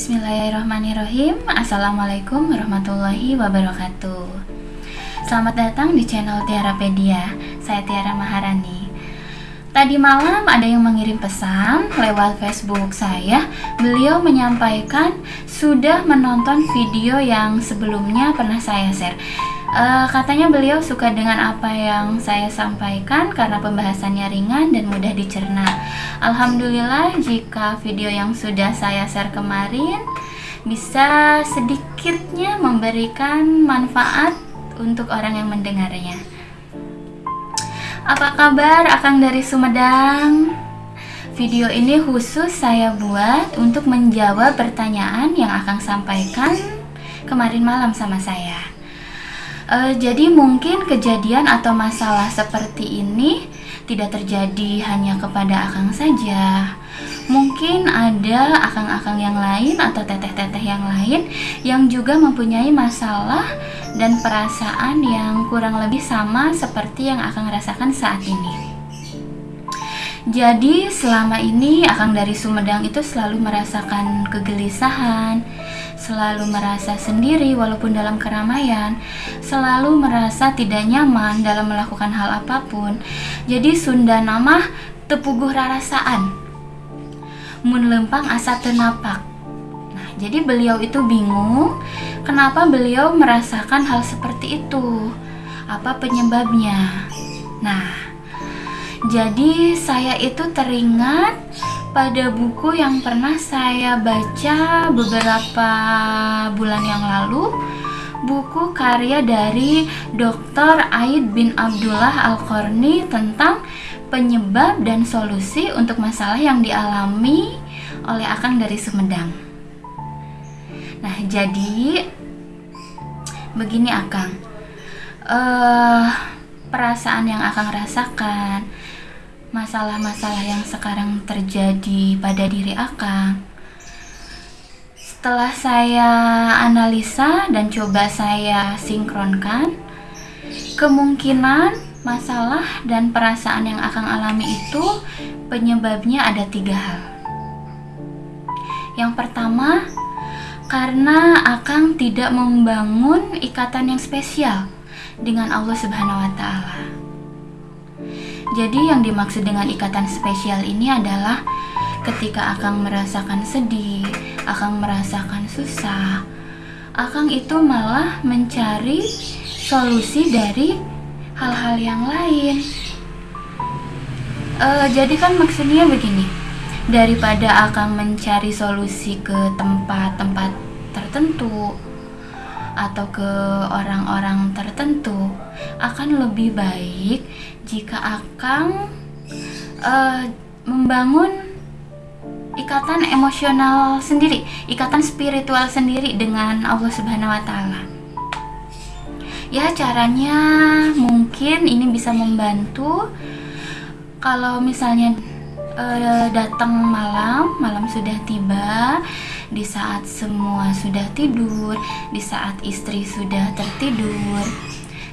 Bismillahirrahmanirrahim. Assalamualaikum warahmatullahi wabarakatuh. Selamat datang di channel Tiarapedia Saya Tiara Maharani. Tadi malam ada yang mengirim pesan lewat Facebook saya. Beliau menyampaikan sudah menonton video yang sebelumnya pernah saya share uh, Katanya beliau suka dengan apa yang saya sampaikan Karena pembahasannya ringan dan mudah dicerna Alhamdulillah jika video yang sudah saya share kemarin bisa sedikitnya memberikan manfaat untuk orang yang mendengarnya. Apa kabar Akang dari Sumedang? Video ini khusus saya buat untuk menjawab pertanyaan yang Akang sampaikan kemarin malam sama saya. Uh, jadi mungkin kejadian atau masalah seperti ini tidak terjadi hanya kepada akang saja. Mungkin ada akang-akang yang lain atau teteh-teteh yang lain yang juga mempunyai masalah dan perasaan yang kurang lebih sama seperti yang akang rasakan saat ini. Jadi selama ini akang dari Sumedang itu selalu merasakan kegelisahan, selalu merasa sendiri walaupun dalam keramaian, selalu merasa tidak nyaman dalam melakukan hal apa pun. Jadi Sunda nama tepuguh rarasaan. Mun lempang asa tenapak. Nah, jadi beliau itu bingung kenapa beliau merasakan hal seperti itu. Apa penyebabnya? Nah, jadi saya itu teringat pada buku yang pernah saya baca beberapa bulan yang lalu buku karya dari Dr. Aid bin Abdullah Al-Qarni tentang penyebab dan solusi untuk masalah yang dialami oleh Akang dari Sumedang. Nah, jadi begini Akang. Uh, perasaan yang Akang rasakan masalah-masalah yang sekarang terjadi pada diri Akang. Setelah saya analisa dan coba saya sinkronkan, kemungkinan masalah dan perasaan yang Akang alami itu penyebabnya ada tiga hal. Yang pertama, karena Akang tidak membangun ikatan yang spesial dengan Allah Subhanahu wa Ta'ala. Jadi yang dimaksud dengan ikatan spesial ini adalah ketika Akang merasakan sedih, Akang merasakan susah, Akang itu malah mencari solusi dari hal-hal yang lain. Uh, jadi kan maksudnya begini, daripada Akang mencari solusi ke tempat-tempat tertentu, atau ke orang-orang tertentu akan lebih baik jika akan uh, membangun ikatan emosional sendiri, ikatan spiritual sendiri dengan Allah Subhanahu wa taala. Ya, caranya mungkin ini bisa membantu kalau misalnya uh, datang malam, malam sudah tiba, di saat semua sudah tidur, di saat istri sudah tertidur,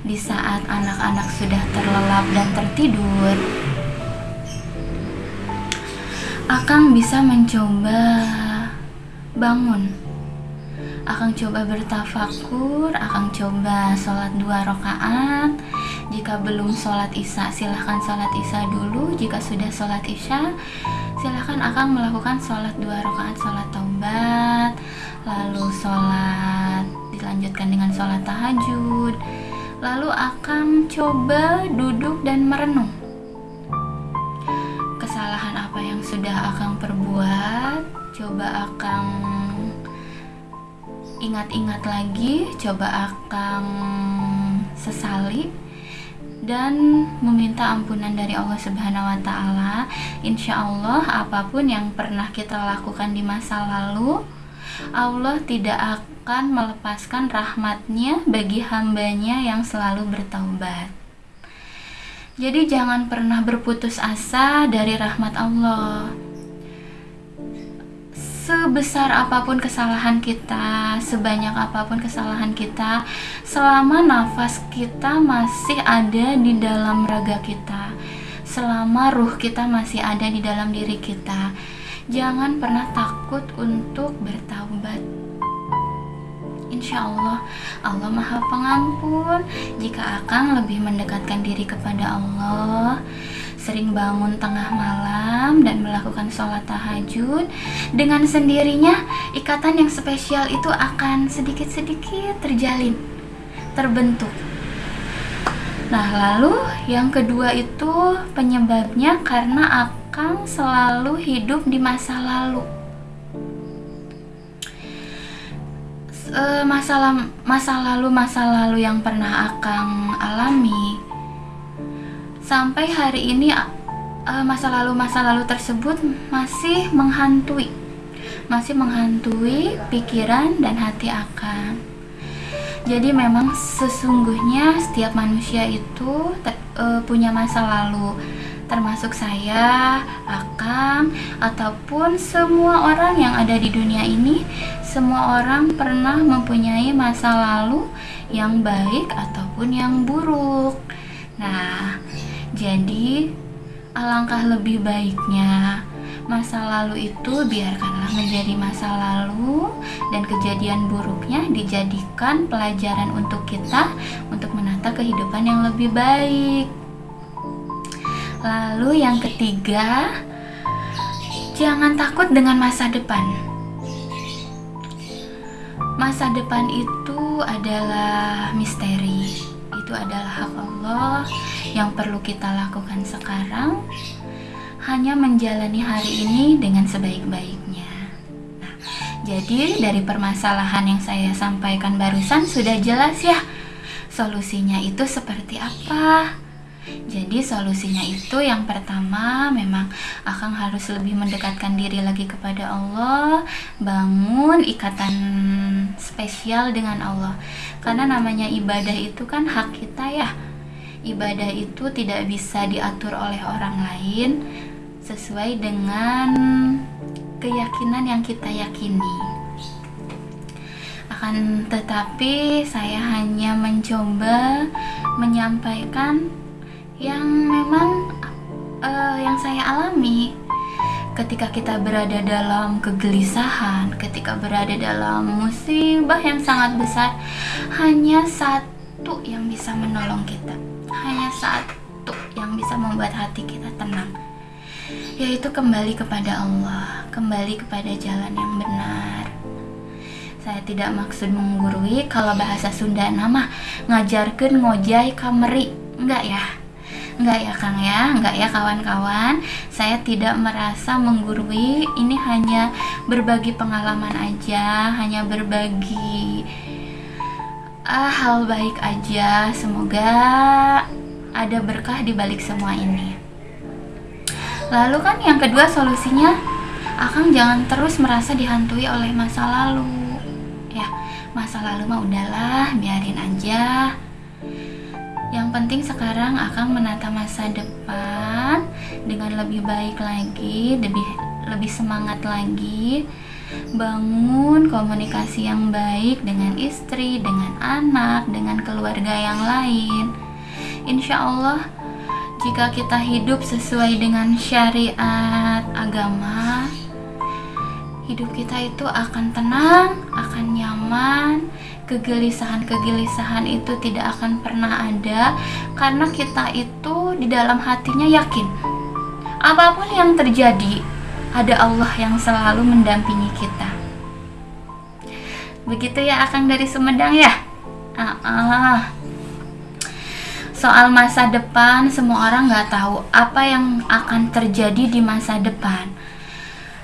di saat anak-anak sudah terlelap dan tertidur. Akang bisa mencoba bangun. Akang coba bertafakur, akang coba sholat dua rakaat. Jika belum sholat isya, silahkan sholat isya dulu. Jika sudah sholat isya, silahkan akan melakukan sholat dua rakaat sholat taubat. Lalu sholat dilanjutkan dengan sholat tahajud. Lalu akan coba duduk dan merenung. Kesalahan apa yang sudah akan perbuat? Coba akan ingat-ingat lagi. Coba akan sesali dan meminta ampunan dari Allah Subhanahu wa taala. Insya Allah apa pun yang pernah kita lakukan di masa lalu, Allah tidak akan melepaskan rahmatnya bagi hambanya yang selalu bertaubat. Jadi jangan pernah berputus asa dari rahmat Allah sebesar apa pun kesalahan kita, sebanyak apa pun kesalahan kita, selama nafas kita masih ada di dalam raga kita, selama ruh kita masih ada di dalam diri kita, jangan pernah takut untuk bertaubat. Insya Allah Allah maha pengampun. Jika akan lebih mendekatkan diri kepada Allah sering bangun tengah malam dan melakukan sholat tahajud dengan sendirinya ikatan yang spesial itu akan sedikit-sedikit terjalin terbentuk. Nah lalu yang kedua itu penyebabnya karena akan selalu hidup di masa lalu. Masa lalu masa lalu yang pernah akang alami sampai hari ini masa lalu masa lalu tersebut masih menghantui. Masih menghantui pikiran dan hati akan. Jadi memang sesungguhnya setiap manusia itu uh, punya masa lalu. Termasuk saya, Akang, ataupun semua orang yang ada di dunia ini, semua orang pernah mempunyai masa lalu yang baik ataupun yang buruk. Nah, jadi, alangkah lebih baiknya masa lalu itu biarkanlah menjadi masa lalu dan kejadian buruknya dijadikan pelajaran untuk kita untuk menata kehidupan yang lebih baik. Lalu yang ketiga, jangan takut dengan masa depan. Masa depan itu adalah misteri. Itu adalah hak Yang perlu kita lakukan sekarang hanya menjalani hari ini dengan sebaik-baiknya. Nah, jadi dari permasalahan yang saya sampaikan barusan sudah jelas ya solusinya itu seperti apa. Jadi solusinya itu yang pertama memang akan harus lebih mendekatkan diri lagi kepada Allah, bangun ikatan spesial dengan Allah. Karena namanya ibadah itu kan hak kita ya ibadah itu tidak bisa diatur oleh orang lain sesuai dengan keyakinan yang kita yakini. Akan tetapi saya hanya mencoba menyampaikan yang memang uh, yang saya alami ketika kita berada dalam kegelisahan, ketika berada dalam musibah yang sangat besar, hanya satu yang bisa menolong kita hanya satu yang bisa membuat hati kita tenang yaitu kembali kepada Allah kembali kepada jalan yang benar. Saya tidak maksud menggurui kalau bahasa Sunda nama ngajarkan ngojai kameri. Enggak ya? Enggak ya Kang ya? Enggak ya kawan-kawan? Saya tidak merasa menggurui ini hanya berbagi pengalaman aja hanya berbagi ah, hal baik aja. Semoga ada berkah di balik semua ini. Lalu kan yang kedua solusinya, Akang jangan terus merasa dihantui oleh masa lalu. Ya, masa lalu mah udahlah, biarin aja. Yang penting sekarang Akang menata masa depan dengan lebih baik lagi, lebih lebih semangat lagi bangun komunikasi yang baik dengan istri, dengan anak, dengan keluarga yang lain. Insya Allah, jika kita hidup sesuai dengan syariat agama, hidup kita itu akan tenang, akan nyaman, kegelisahan-kegelisahan itu tidak akan pernah ada karena kita itu di dalam hatinya yakin apa pun yang terjadi ada Allah yang selalu mendampingi kita. Begitu ya Akang dari Sumedang ya? -uh. Soal masa depan, semua orang nggak tahu apa yang akan terjadi di masa depan.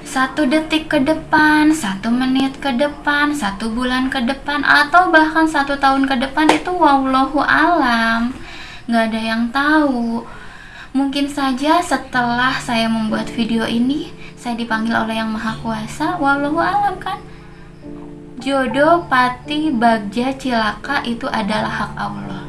Satu detik ke depan, satu menit ke depan, satu bulan ke depan, atau bahkan satu tahun ke depan itu wallahu alam. Nggak ada yang tahu. Mungkin saja setelah saya membuat video ini, saya dipanggil oleh yang maha kuasa. Wallahu alam kan? Jodoh pati bagja cilaka itu adalah hak Allah.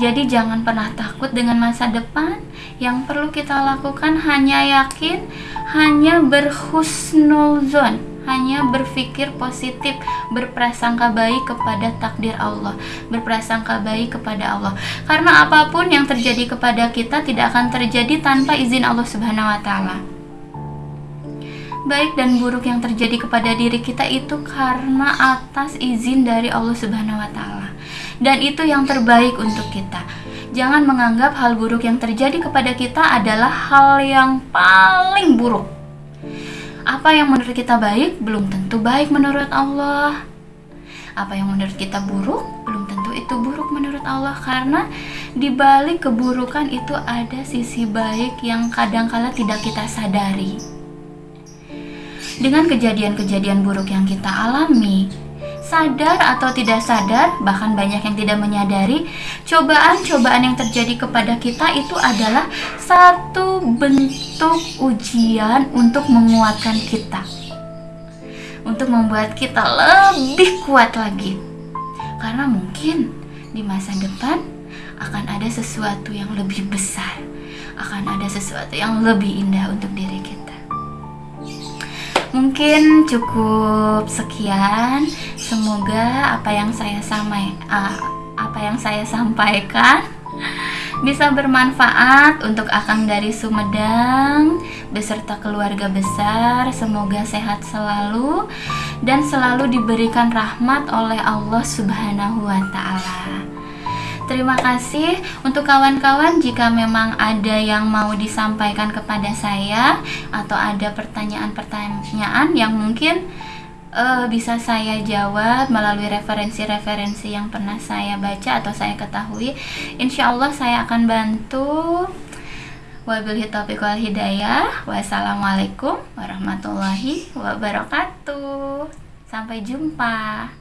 Jadi jangan pernah takut dengan masa depan. Yang perlu kita lakukan hanya yakin hanya berhusnuzon hanya berpikir positif, berprasangka baik kepada takdir Allah, berprasangka baik kepada Allah. Karena apa pun yang terjadi kepada kita tidak akan terjadi tanpa izin Allah Subhanahu wa taala. baik dan buruk yang terjadi kepada diri kita itu karena atas izin dari Allah Subhanahu wa taala. Dan itu yang terbaik untuk kita. Jangan menganggap hal buruk yang terjadi kepada kita adalah hal yang paling buruk. Apa yang menurut kita baik belum tentu baik menurut Allah. Apa yang menurut kita buruk belum tentu itu buruk menurut Allah karena di balik keburukan itu ada sisi baik yang kadangkala tidak kita sadari. Dengan kejadian-kejadian buruk yang kita alami, sadar atau tidak sadar, bahkan banyak yang tidak menyadari, cobaan-cobaan yang terjadi kepada kita itu adalah satu bentuk ujian untuk menguatkan kita. Untuk membuat kita lebih kuat lagi. Karena mungkin di masa depan akan ada sesuatu yang lebih besar, akan ada sesuatu yang lebih indah untuk diri kita. Mungkin cukup sekian. Semoga apa yang saya samai uh, apa yang saya sampaikan bisa bermanfaat untuk Akang dari Sumedang beserta keluarga besar. Semoga sehat selalu dan selalu diberikan rahmat oleh Allah Subhanahu wa taala. Terima kasih untuk kawan-kawan jika memang ada yang mau disampaikan kepada saya atau ada pertanyaan-pertanyaan yang mungkin uh, bisa saya jawab melalui referensi-referensi yang pernah saya baca atau saya ketahui. Insya Allah saya akan bantu. Wabillahi taufiq wal hidayah. Wassalamualaikum warahmatullahi wabarakatuh. Sampai jumpa.